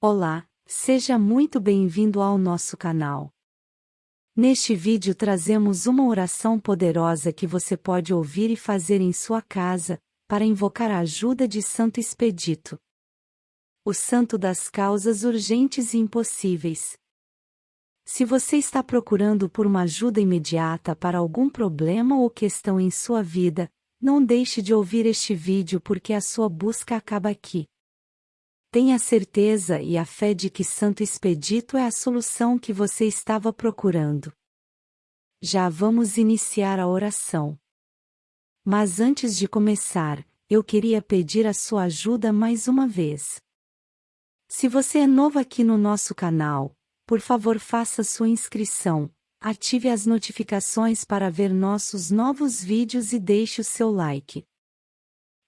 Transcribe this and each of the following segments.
Olá, seja muito bem-vindo ao nosso canal. Neste vídeo trazemos uma oração poderosa que você pode ouvir e fazer em sua casa, para invocar a ajuda de Santo Expedito. O santo das causas urgentes e impossíveis. Se você está procurando por uma ajuda imediata para algum problema ou questão em sua vida, não deixe de ouvir este vídeo porque a sua busca acaba aqui. Tenha certeza e a fé de que Santo Expedito é a solução que você estava procurando. Já vamos iniciar a oração. Mas antes de começar, eu queria pedir a sua ajuda mais uma vez. Se você é novo aqui no nosso canal, por favor faça sua inscrição, ative as notificações para ver nossos novos vídeos e deixe o seu like.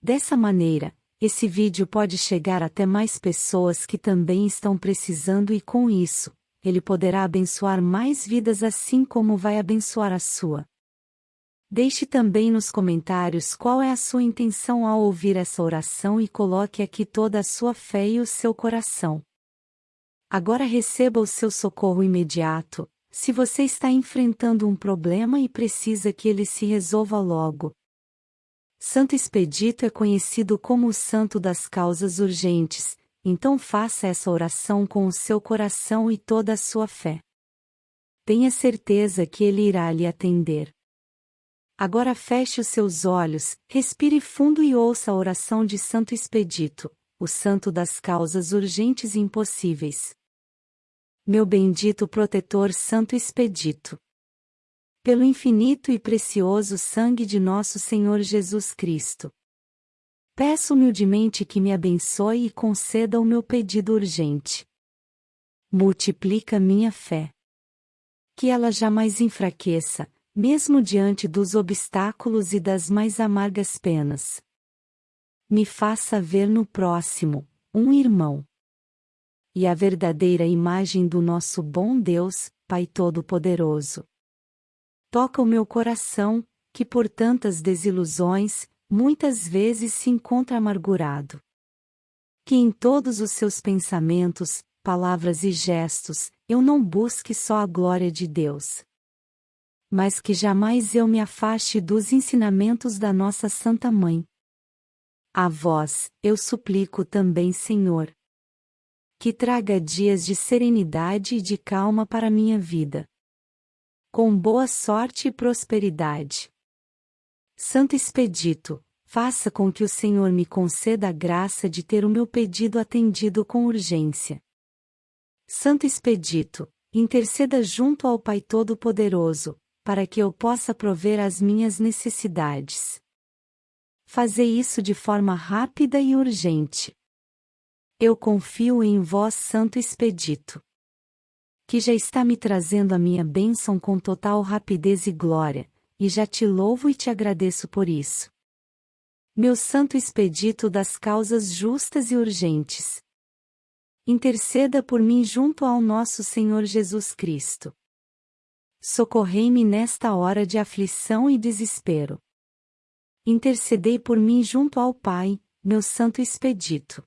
Dessa maneira, esse vídeo pode chegar até mais pessoas que também estão precisando e com isso, ele poderá abençoar mais vidas assim como vai abençoar a sua. Deixe também nos comentários qual é a sua intenção ao ouvir essa oração e coloque aqui toda a sua fé e o seu coração. Agora receba o seu socorro imediato, se você está enfrentando um problema e precisa que ele se resolva logo, Santo Expedito é conhecido como o santo das causas urgentes, então faça essa oração com o seu coração e toda a sua fé. Tenha certeza que ele irá lhe atender. Agora feche os seus olhos, respire fundo e ouça a oração de Santo Expedito, o santo das causas urgentes e impossíveis. Meu bendito protetor Santo Expedito pelo infinito e precioso sangue de nosso Senhor Jesus Cristo. Peço humildemente que me abençoe e conceda o meu pedido urgente. Multiplica minha fé. Que ela jamais enfraqueça, mesmo diante dos obstáculos e das mais amargas penas. Me faça ver no próximo, um irmão. E a verdadeira imagem do nosso bom Deus, Pai Todo-Poderoso toca o meu coração, que por tantas desilusões, muitas vezes se encontra amargurado. Que em todos os seus pensamentos, palavras e gestos, eu não busque só a glória de Deus. Mas que jamais eu me afaste dos ensinamentos da nossa Santa Mãe. A vós, eu suplico também, Senhor. Que traga dias de serenidade e de calma para minha vida com boa sorte e prosperidade. Santo Expedito, faça com que o Senhor me conceda a graça de ter o meu pedido atendido com urgência. Santo Expedito, interceda junto ao Pai Todo-Poderoso, para que eu possa prover as minhas necessidades. Fazer isso de forma rápida e urgente. Eu confio em vós, Santo Expedito que já está me trazendo a minha bênção com total rapidez e glória, e já te louvo e te agradeço por isso. Meu santo expedito das causas justas e urgentes. Interceda por mim junto ao nosso Senhor Jesus Cristo. Socorrei-me nesta hora de aflição e desespero. Intercedei por mim junto ao Pai, meu santo expedito.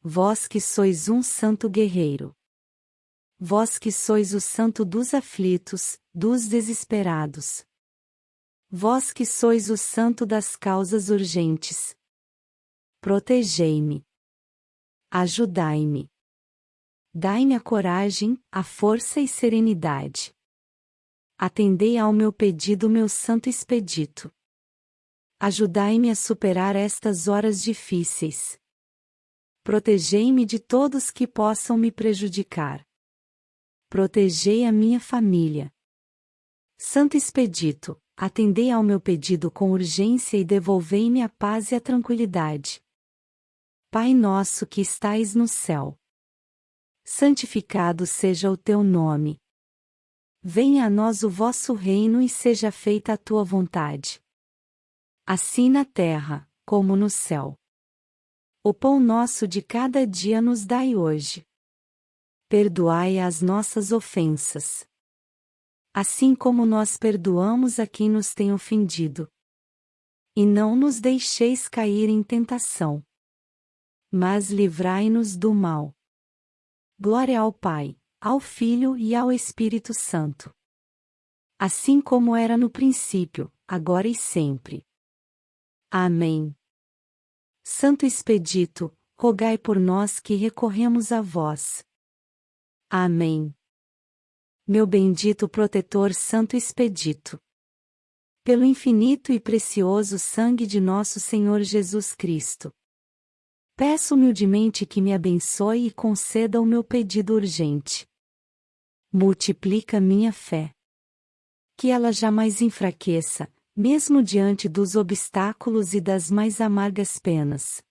Vós que sois um santo guerreiro vós que sois o santo dos aflitos, dos desesperados. Vós que sois o santo das causas urgentes. Protegei-me. Ajudai-me. Dai-me a coragem, a força e serenidade. Atendei ao meu pedido, meu santo expedito. Ajudai-me a superar estas horas difíceis. Protegei-me de todos que possam me prejudicar protegei a minha família. Santo Expedito, atendei ao meu pedido com urgência e devolvei-me a paz e a tranquilidade. Pai nosso que estais no céu. Santificado seja o teu nome. Venha a nós o vosso reino e seja feita a tua vontade. Assim na terra, como no céu. O pão nosso de cada dia nos dai hoje perdoai as nossas ofensas. Assim como nós perdoamos a quem nos tem ofendido. E não nos deixeis cair em tentação. Mas livrai-nos do mal. Glória ao Pai, ao Filho e ao Espírito Santo. Assim como era no princípio, agora e sempre. Amém. Santo Expedito, rogai por nós que recorremos a vós. Amém. Meu bendito protetor Santo Expedito. Pelo infinito e precioso sangue de nosso Senhor Jesus Cristo Peço humildemente que me abençoe e conceda o meu pedido urgente. Multiplica minha fé. Que ela jamais enfraqueça, mesmo diante dos obstáculos e das mais amargas penas.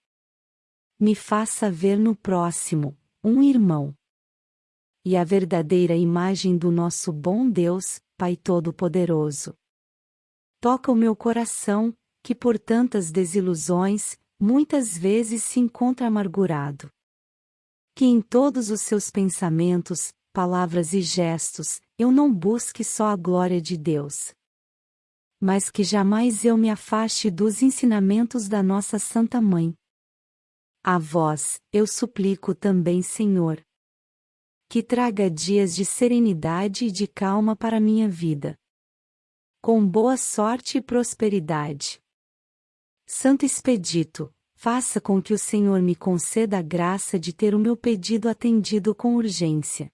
Me faça ver no próximo, um irmão. E a verdadeira imagem do nosso bom Deus, Pai Todo-Poderoso. Toca o meu coração, que por tantas desilusões, muitas vezes se encontra amargurado. Que em todos os seus pensamentos, palavras e gestos, eu não busque só a glória de Deus. Mas que jamais eu me afaste dos ensinamentos da nossa Santa Mãe. A vós, eu suplico também, Senhor. Que traga dias de serenidade e de calma para minha vida. Com boa sorte e prosperidade. Santo Expedito, faça com que o Senhor me conceda a graça de ter o meu pedido atendido com urgência.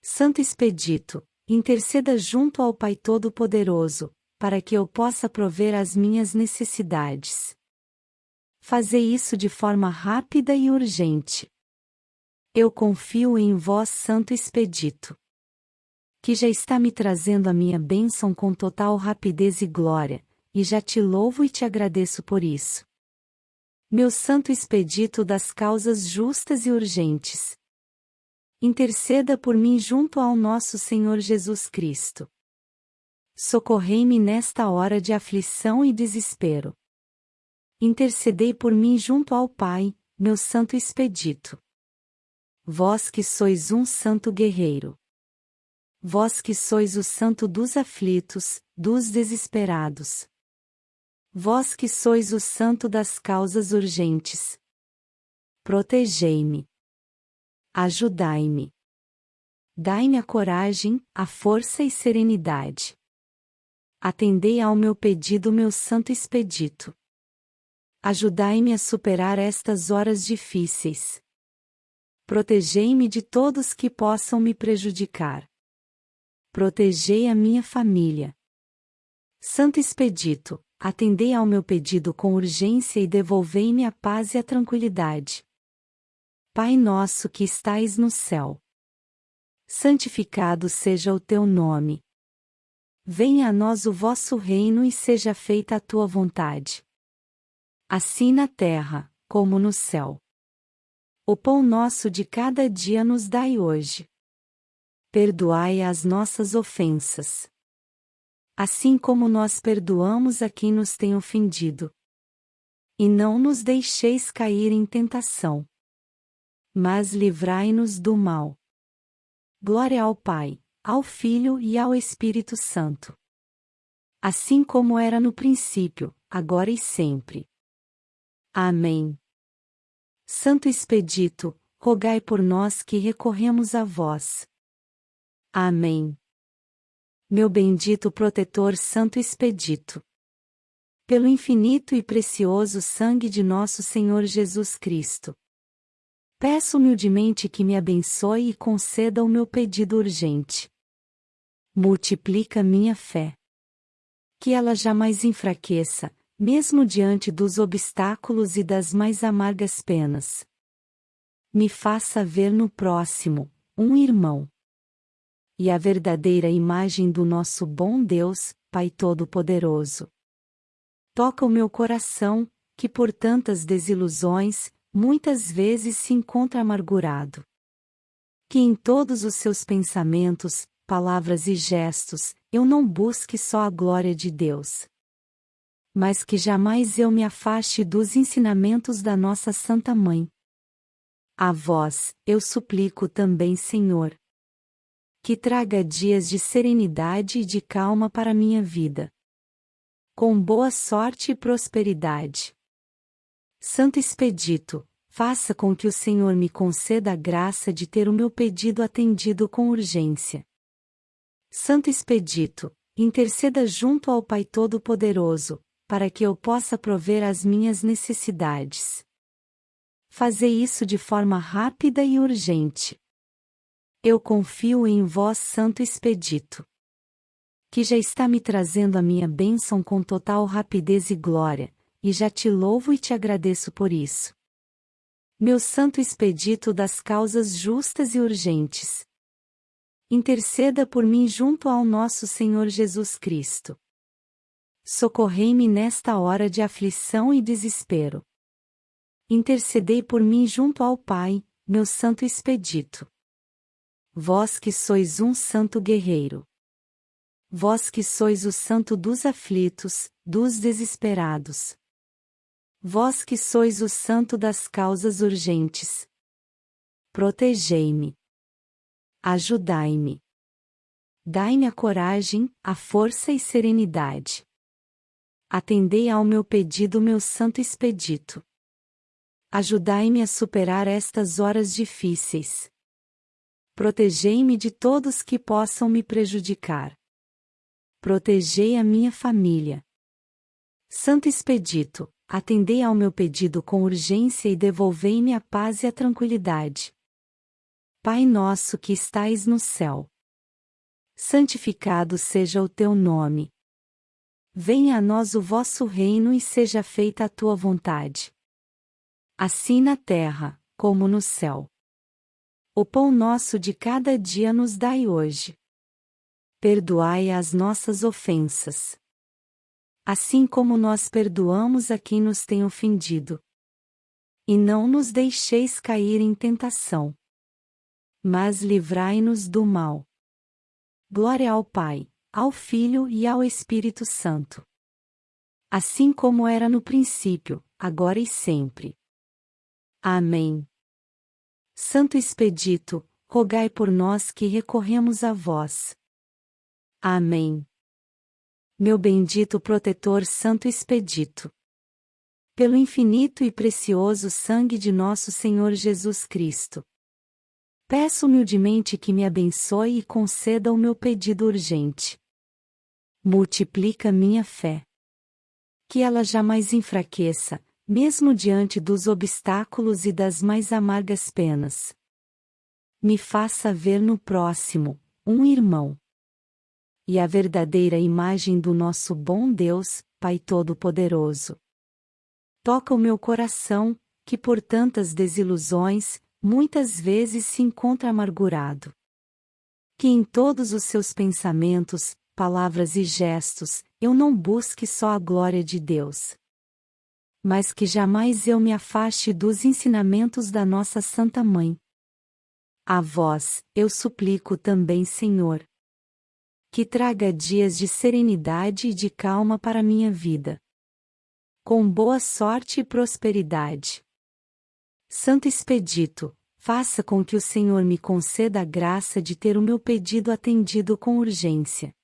Santo Expedito, interceda junto ao Pai Todo-Poderoso, para que eu possa prover as minhas necessidades. Fazer isso de forma rápida e urgente. Eu confio em vós, Santo Expedito. Que já está me trazendo a minha bênção com total rapidez e glória, e já te louvo e te agradeço por isso. Meu santo expedito das causas justas e urgentes. Interceda por mim junto ao nosso Senhor Jesus Cristo. Socorrei-me nesta hora de aflição e desespero. Intercedei por mim junto ao Pai, meu santo expedito. Vós que sois um santo guerreiro. Vós que sois o santo dos aflitos, dos desesperados. Vós que sois o santo das causas urgentes. Protegei-me. Ajudai-me. Dai-me a coragem, a força e serenidade. Atendei ao meu pedido, meu santo expedito. Ajudai-me a superar estas horas difíceis. Protegei-me de todos que possam me prejudicar. Protegei a minha família. Santo Expedito, atendei ao meu pedido com urgência e devolvei-me a paz e a tranquilidade. Pai nosso que estais no céu. Santificado seja o teu nome. Venha a nós o vosso reino e seja feita a tua vontade. Assim na terra, como no céu. O pão nosso de cada dia nos dai hoje. Perdoai as nossas ofensas assim como nós perdoamos a quem nos tem ofendido. E não nos deixeis cair em tentação. Mas livrai-nos do mal. Glória ao Pai, ao Filho e ao Espírito Santo. Assim como era no princípio, agora e sempre. Amém. Santo Expedito, rogai por nós que recorremos a vós. Amém meu bendito protetor Santo Expedito. Pelo infinito e precioso sangue de nosso Senhor Jesus Cristo. Peço humildemente que me abençoe e conceda o meu pedido urgente. Multiplica minha fé. Que ela jamais enfraqueça, mesmo diante dos obstáculos e das mais amargas penas. Me faça ver no próximo, um irmão e a verdadeira imagem do nosso bom Deus, Pai Todo-Poderoso. Toca o meu coração, que por tantas desilusões, muitas vezes se encontra amargurado. Que em todos os seus pensamentos, palavras e gestos, eu não busque só a glória de Deus. Mas que jamais eu me afaste dos ensinamentos da nossa Santa Mãe. A vós, eu suplico também, Senhor que traga dias de serenidade e de calma para minha vida. Com boa sorte e prosperidade. Santo Expedito, faça com que o Senhor me conceda a graça de ter o meu pedido atendido com urgência. Santo Expedito, interceda junto ao Pai Todo-Poderoso, para que eu possa prover as minhas necessidades. Fazer isso de forma rápida e urgente. Eu confio em vós, Santo Expedito. Que já está me trazendo a minha bênção com total rapidez e glória, e já te louvo e te agradeço por isso. Meu Santo Expedito das causas justas e urgentes. Interceda por mim junto ao nosso Senhor Jesus Cristo. Socorrei-me nesta hora de aflição e desespero. Intercedei por mim junto ao Pai, meu Santo Expedito. Vós que sois um santo guerreiro. Vós que sois o santo dos aflitos, dos desesperados. Vós que sois o santo das causas urgentes. Protegei-me. Ajudai-me. Dai-me a coragem, a força e serenidade. Atendei ao meu pedido, meu santo expedito. Ajudai-me a superar estas horas difíceis. Protegei-me de todos que possam me prejudicar. Protegei a minha família. Santo Expedito, atendei ao meu pedido com urgência e devolvei-me a paz e a tranquilidade. Pai nosso que estais no céu. Santificado seja o teu nome. Venha a nós o vosso reino e seja feita a tua vontade. Assim na terra, como no céu. O pão nosso de cada dia nos dai hoje. Perdoai as nossas ofensas. Assim como nós perdoamos a quem nos tem ofendido. E não nos deixeis cair em tentação. Mas livrai-nos do mal. Glória ao Pai, ao Filho e ao Espírito Santo. Assim como era no princípio, agora e sempre. Amém. Santo Expedito, rogai por nós que recorremos a vós. Amém. Meu bendito protetor Santo Expedito. Pelo infinito e precioso sangue de nosso Senhor Jesus Cristo. Peço humildemente que me abençoe e conceda o meu pedido urgente. Multiplica minha fé. Que ela jamais enfraqueça, mesmo diante dos obstáculos e das mais amargas penas. Me faça ver no próximo, um irmão. E a verdadeira imagem do nosso bom Deus, Pai Todo-Poderoso. Toca o meu coração, que por tantas desilusões, muitas vezes se encontra amargurado. Que em todos os seus pensamentos, palavras e gestos, eu não busque só a glória de Deus, mas que jamais eu me afaste dos ensinamentos da nossa Santa Mãe. A vós, eu suplico também, Senhor, que traga dias de serenidade e de calma para minha vida. Com boa sorte e prosperidade. Santo Expedito, faça com que o Senhor me conceda a graça de ter o meu pedido atendido com urgência.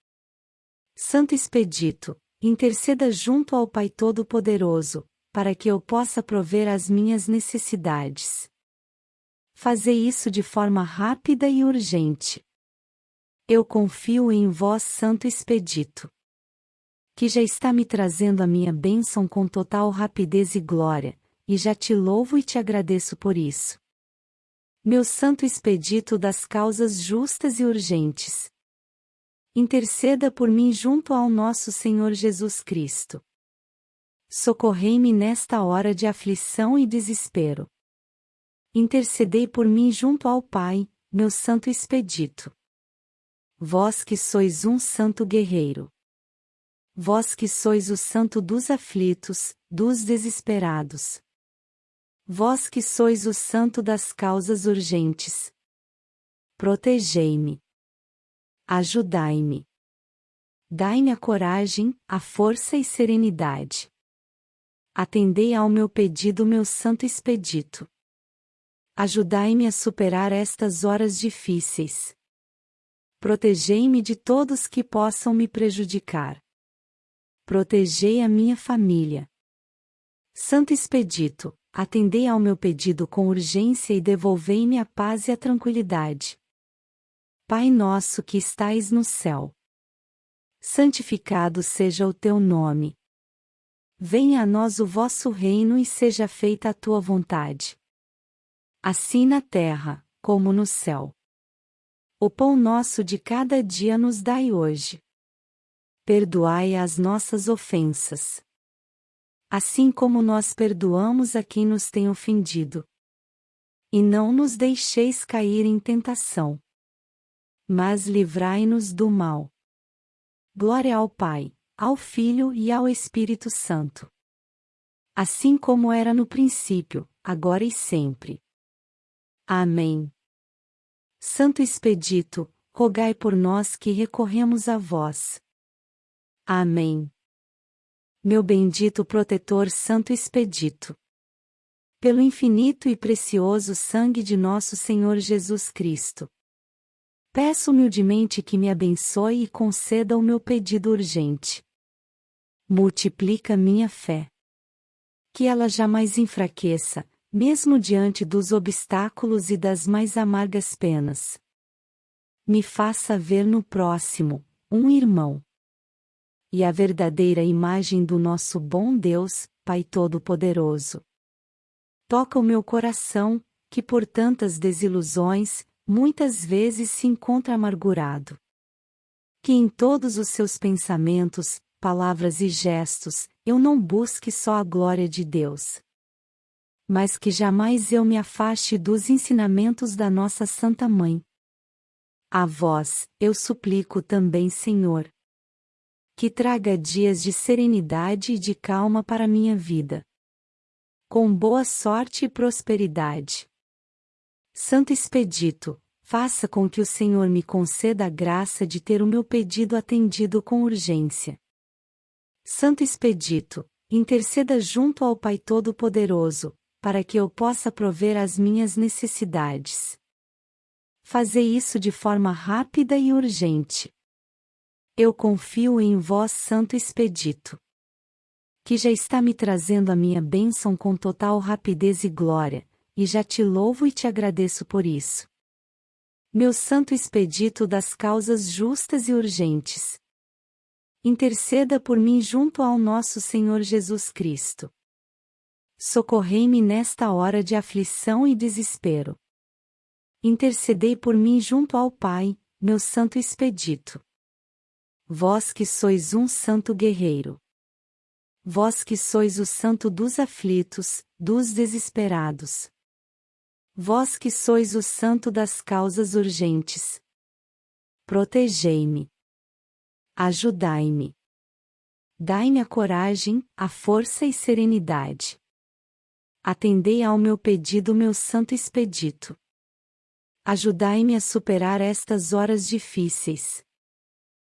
Santo Expedito, interceda junto ao Pai Todo-Poderoso, para que eu possa prover as minhas necessidades. Fazer isso de forma rápida e urgente. Eu confio em vós, Santo Expedito. Que já está me trazendo a minha bênção com total rapidez e glória, e já te louvo e te agradeço por isso. Meu Santo Expedito das causas justas e urgentes. Interceda por mim junto ao nosso Senhor Jesus Cristo socorrei-me nesta hora de aflição e desespero. Intercedei por mim junto ao Pai, meu Santo Expedito. Vós que sois um santo guerreiro. Vós que sois o santo dos aflitos, dos desesperados. Vós que sois o santo das causas urgentes. Protegei-me. Ajudai-me. Dai-me a coragem, a força e serenidade. Atendei ao meu pedido, meu santo expedito. Ajudai-me a superar estas horas difíceis. Protegei-me de todos que possam me prejudicar. Protegei a minha família. Santo Expedito, atendei ao meu pedido com urgência e devolvei-me a paz e a tranquilidade. Pai nosso que estais no céu. Santificado seja o teu nome. Venha a nós o vosso reino e seja feita a tua vontade. Assim na terra, como no céu. O pão nosso de cada dia nos dai hoje. Perdoai as nossas ofensas. Assim como nós perdoamos a quem nos tem ofendido. E não nos deixeis cair em tentação. Mas livrai-nos do mal. Glória ao Pai ao Filho e ao Espírito Santo. Assim como era no princípio, agora e sempre. Amém. Santo Expedito, rogai por nós que recorremos a vós. Amém. Meu bendito protetor Santo Expedito. Pelo infinito e precioso sangue de nosso Senhor Jesus Cristo. Peço humildemente que me abençoe e conceda o meu pedido urgente multiplica minha fé. Que ela jamais enfraqueça, mesmo diante dos obstáculos e das mais amargas penas. Me faça ver no próximo, um irmão. E a verdadeira imagem do nosso bom Deus, Pai Todo-Poderoso. Toca o meu coração, que por tantas desilusões, muitas vezes se encontra amargurado. Que em todos os seus pensamentos, palavras e gestos, eu não busque só a glória de Deus. Mas que jamais eu me afaste dos ensinamentos da nossa Santa Mãe. A vós, eu suplico também, Senhor. Que traga dias de serenidade e de calma para minha vida. Com boa sorte e prosperidade. Santo Expedito, faça com que o Senhor me conceda a graça de ter o meu pedido atendido com urgência. Santo Expedito, interceda junto ao Pai Todo-Poderoso, para que eu possa prover as minhas necessidades. Fazei isso de forma rápida e urgente. Eu confio em vós, Santo Expedito. Que já está me trazendo a minha bênção com total rapidez e glória, e já te louvo e te agradeço por isso. Meu Santo Expedito das causas justas e urgentes, interceda por mim junto ao nosso Senhor Jesus Cristo. Socorrei-me nesta hora de aflição e desespero. Intercedei por mim junto ao Pai, meu Santo Expedito. Vós que sois um santo guerreiro. Vós que sois o santo dos aflitos, dos desesperados. Vós que sois o santo das causas urgentes. Protegei-me. Ajudai-me. Dai-me a coragem, a força e serenidade. Atendei ao meu pedido, meu santo expedito. Ajudai-me a superar estas horas difíceis.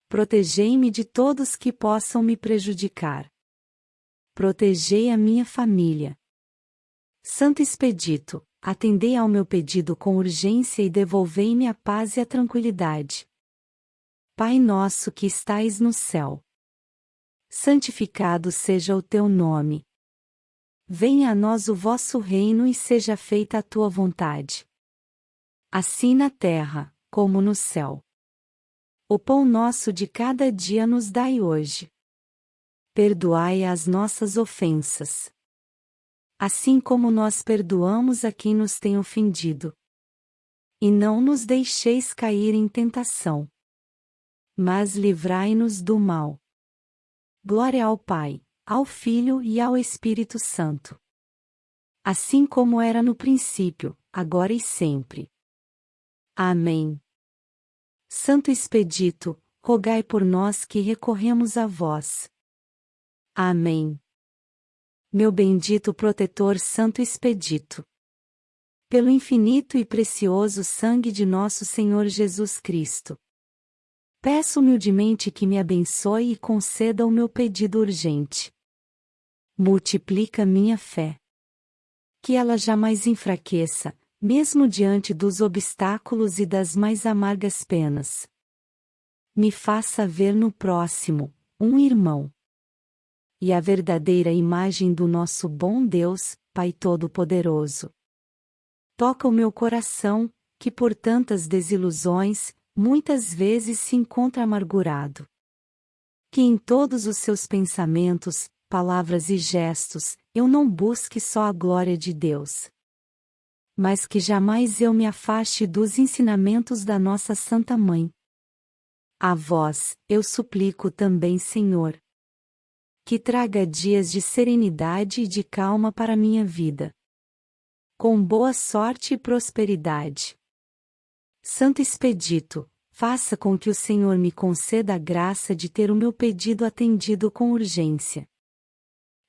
Protegei-me de todos que possam me prejudicar. Protegei a minha família. Santo Expedito, atendei ao meu pedido com urgência e devolvei-me a paz e a tranquilidade. Pai nosso que estais no céu. Santificado seja o teu nome. Venha a nós o vosso reino e seja feita a tua vontade. Assim na terra, como no céu. O pão nosso de cada dia nos dai hoje. Perdoai as nossas ofensas. Assim como nós perdoamos a quem nos tem ofendido. E não nos deixeis cair em tentação mas livrai-nos do mal. Glória ao Pai, ao Filho e ao Espírito Santo. Assim como era no princípio, agora e sempre. Amém. Santo Expedito, rogai por nós que recorremos a vós. Amém. Meu bendito protetor Santo Expedito. Pelo infinito e precioso sangue de nosso Senhor Jesus Cristo Peço humildemente que me abençoe e conceda o meu pedido urgente. Multiplica minha fé. Que ela jamais enfraqueça, mesmo diante dos obstáculos e das mais amargas penas. Me faça ver no próximo, um irmão. E a verdadeira imagem do nosso bom Deus, Pai Todo-Poderoso. Toca o meu coração, que por tantas desilusões, muitas vezes se encontra amargurado. Que em todos os seus pensamentos, palavras e gestos, eu não busque só a glória de Deus. Mas que jamais eu me afaste dos ensinamentos da nossa Santa Mãe. A vós, eu suplico também, Senhor. Que traga dias de serenidade e de calma para minha vida. Com boa sorte e prosperidade. Santo Expedito, faça com que o Senhor me conceda a graça de ter o meu pedido atendido com urgência.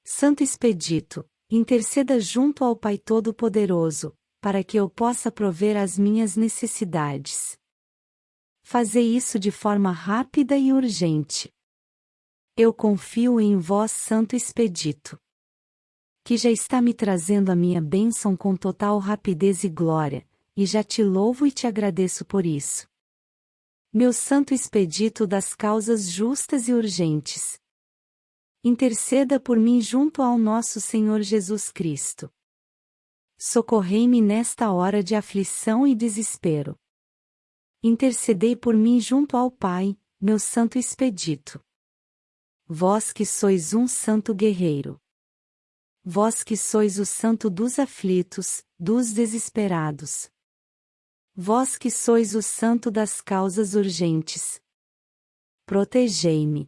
Santo Expedito, interceda junto ao Pai Todo-Poderoso, para que eu possa prover as minhas necessidades. Fazei isso de forma rápida e urgente. Eu confio em vós, Santo Expedito. Que já está me trazendo a minha bênção com total rapidez e glória, e já te louvo e te agradeço por isso. Meu Santo Expedito das causas justas e urgentes interceda por mim junto ao nosso Senhor Jesus Cristo. Socorrei-me nesta hora de aflição e desespero. Intercedei por mim junto ao Pai, meu Santo Expedito. Vós que sois um santo guerreiro. Vós que sois o santo dos aflitos, dos desesperados. Vós que sois o santo das causas urgentes. Protegei-me.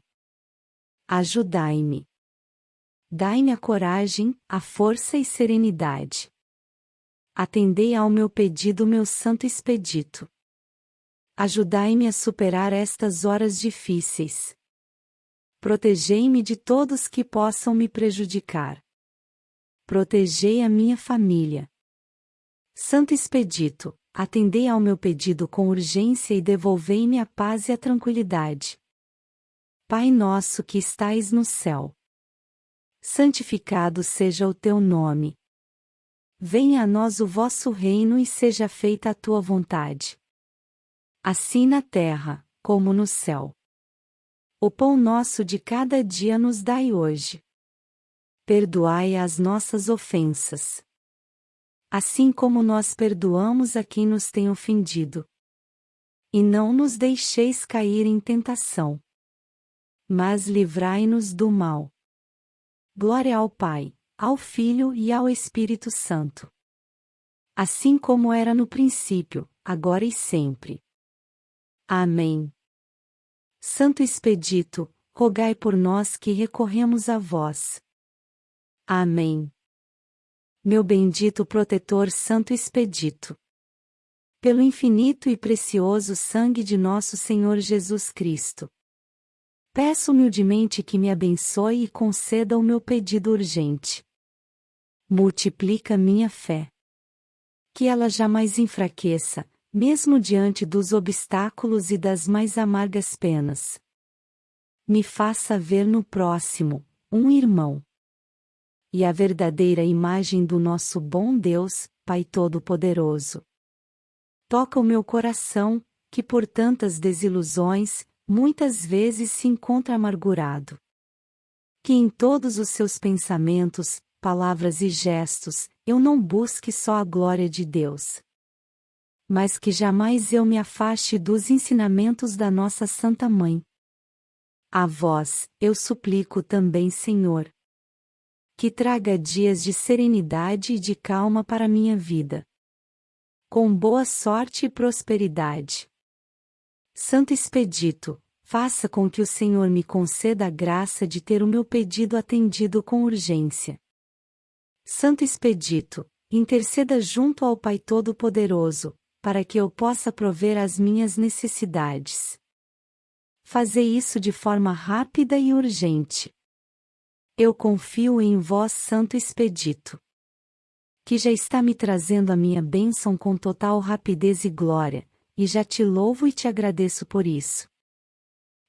Ajudai-me. Dai-me a coragem, a força e serenidade. Atendei ao meu pedido, meu santo expedito. Ajudai-me a superar estas horas difíceis. Protegei-me de todos que possam me prejudicar. Protegei a minha família. Santo Expedito, atendei ao meu pedido com urgência e devolvei-me a paz e a tranquilidade. Pai nosso que estais no céu. Santificado seja o teu nome. Venha a nós o vosso reino e seja feita a tua vontade. Assim na terra, como no céu. O pão nosso de cada dia nos dai hoje. Perdoai as nossas ofensas. Assim como nós perdoamos a quem nos tem ofendido. E não nos deixeis cair em tentação mas livrai-nos do mal. Glória ao Pai, ao Filho e ao Espírito Santo. Assim como era no princípio, agora e sempre. Amém. Santo Expedito, rogai por nós que recorremos a vós. Amém. Meu bendito protetor Santo Expedito. Pelo infinito e precioso sangue de nosso Senhor Jesus Cristo Peço humildemente que me abençoe e conceda o meu pedido urgente. Multiplica minha fé. Que ela jamais enfraqueça, mesmo diante dos obstáculos e das mais amargas penas. Me faça ver no próximo, um irmão. E a verdadeira imagem do nosso bom Deus, Pai Todo-Poderoso. Toca o meu coração, que por tantas desilusões, muitas vezes se encontra amargurado. Que em todos os seus pensamentos, palavras e gestos, eu não busque só a glória de Deus. Mas que jamais eu me afaste dos ensinamentos da nossa Santa Mãe. A vós, eu suplico também, Senhor. Que traga dias de serenidade e de calma para minha vida. Com boa sorte e prosperidade. Santo Expedito, faça com que o Senhor me conceda a graça de ter o meu pedido atendido com urgência. Santo Expedito, interceda junto ao Pai Todo-Poderoso, para que eu possa prover as minhas necessidades. Fazei isso de forma rápida e urgente. Eu confio em vós, Santo Expedito. Que já está me trazendo a minha bênção com total rapidez e glória, e já te louvo e te agradeço por isso.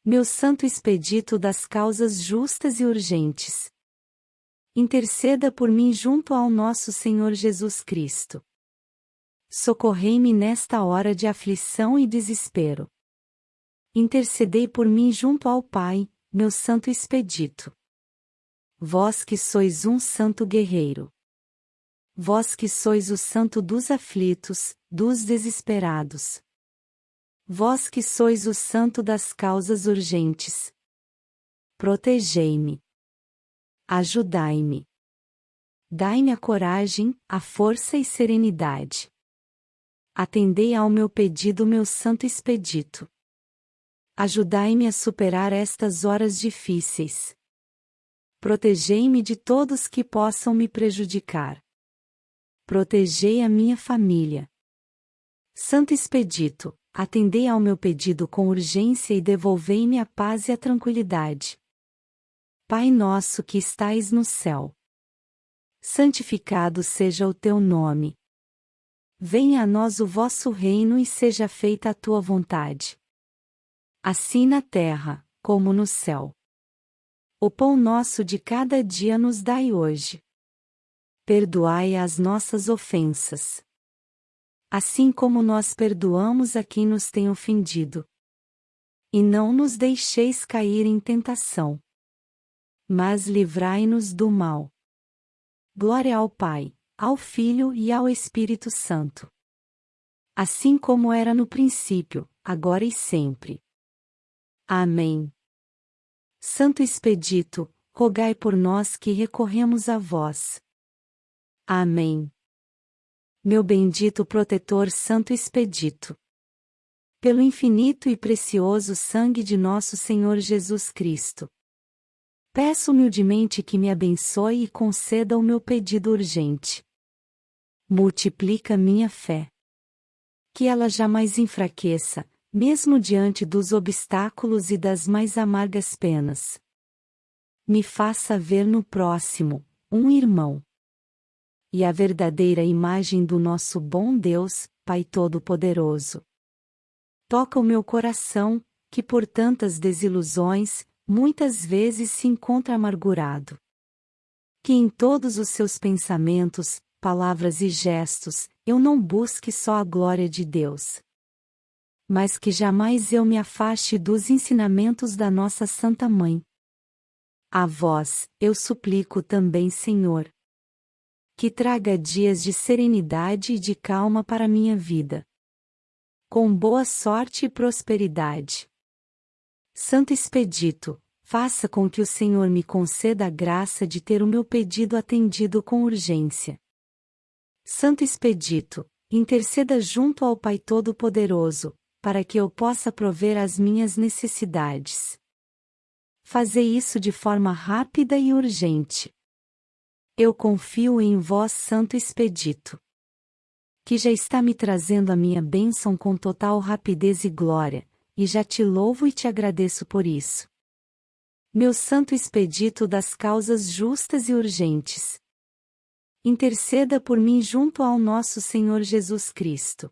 Meu santo expedito das causas justas e urgentes. Interceda por mim junto ao nosso Senhor Jesus Cristo. Socorrei-me nesta hora de aflição e desespero. Intercedei por mim junto ao Pai, meu santo expedito. Vós que sois um santo guerreiro. Vós que sois o santo dos aflitos, dos desesperados. Vós que sois o santo das causas urgentes. Protegei-me. Ajudai-me. Dai-me a coragem, a força e serenidade. Atendei ao meu pedido, meu santo expedito. Ajudai-me a superar estas horas difíceis. Protegei-me de todos que possam me prejudicar. Protegei a minha família. Santo Expedito, atendei ao meu pedido com urgência e devolvei-me a paz e a tranquilidade. Pai nosso que estais no céu. Santificado seja o teu nome. Venha a nós o vosso reino e seja feita a tua vontade assim na terra, como no céu. O pão nosso de cada dia nos dai hoje. Perdoai as nossas ofensas. Assim como nós perdoamos a quem nos tem ofendido. E não nos deixeis cair em tentação. Mas livrai-nos do mal. Glória ao Pai, ao Filho e ao Espírito Santo. Assim como era no princípio, agora e sempre Amém. Santo Expedito, rogai por nós que recorremos a vós. Amém. Meu bendito protetor Santo Expedito. Pelo infinito e precioso sangue de nosso Senhor Jesus Cristo. Peço humildemente que me abençoe e conceda o meu pedido urgente. Multiplica minha fé. Que ela jamais enfraqueça, mesmo diante dos obstáculos e das mais amargas penas. Me faça ver no próximo, um irmão. E a verdadeira imagem do nosso bom Deus, Pai Todo-Poderoso. Toca o meu coração, que por tantas desilusões, muitas vezes se encontra amargurado. Que em todos os seus pensamentos, palavras e gestos, eu não busque só a glória de Deus, mas que jamais eu me afaste dos ensinamentos da nossa Santa Mãe. A vós, eu suplico também, Senhor, que traga dias de serenidade e de calma para minha vida. Com boa sorte e prosperidade. Santo Expedito, faça com que o Senhor me conceda a graça de ter o meu pedido atendido com urgência. Santo Expedito, interceda junto ao Pai Todo-Poderoso, para que eu possa prover as minhas necessidades. Fazer isso de forma rápida e urgente. Eu confio em vós, Santo Expedito. Que já está me trazendo a minha bênção com total rapidez e glória, e já te louvo e te agradeço por isso. Meu Santo Expedito das causas justas e urgentes. Interceda por mim junto ao nosso Senhor Jesus Cristo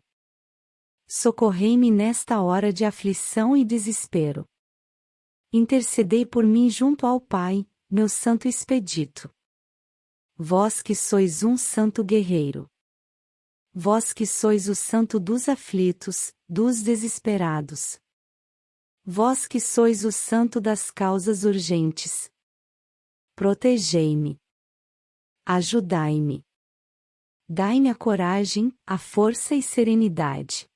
socorrei-me nesta hora de aflição e desespero. Intercedei por mim junto ao Pai, meu santo expedito. Vós que sois um santo guerreiro. Vós que sois o santo dos aflitos, dos desesperados. Vós que sois o santo das causas urgentes. Protegei-me. Ajudai-me. Dai-me a coragem, a força e serenidade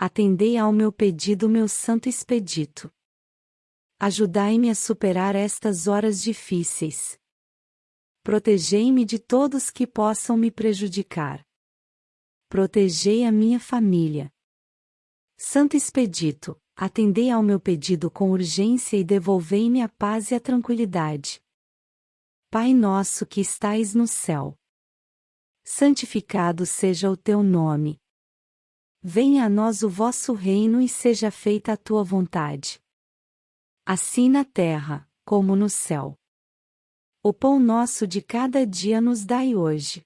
atendei ao meu pedido, meu santo expedito. Ajudai-me a superar estas horas difíceis. Protegei-me de todos que possam me prejudicar. Protegei a minha família. Santo Expedito, atendei ao meu pedido com urgência e devolvei-me a paz e a tranquilidade. Pai nosso que estais no céu. Santificado seja o teu nome Venha a nós o vosso reino e seja feita a tua vontade. Assim na terra, como no céu. O pão nosso de cada dia nos dai hoje.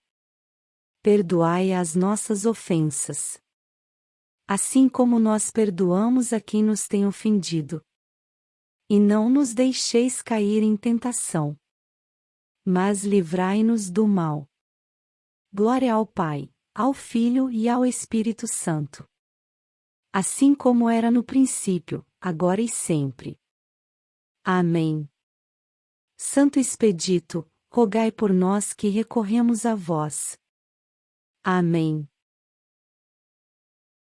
Perdoai as nossas ofensas. Assim como nós perdoamos a quem nos tem ofendido. E não nos deixeis cair em tentação. Mas livrai-nos do mal. Glória ao Pai ao Filho e ao Espírito Santo. Assim como era no princípio, agora e sempre. Amém. Santo Expedito, rogai por nós que recorremos a vós. Amém.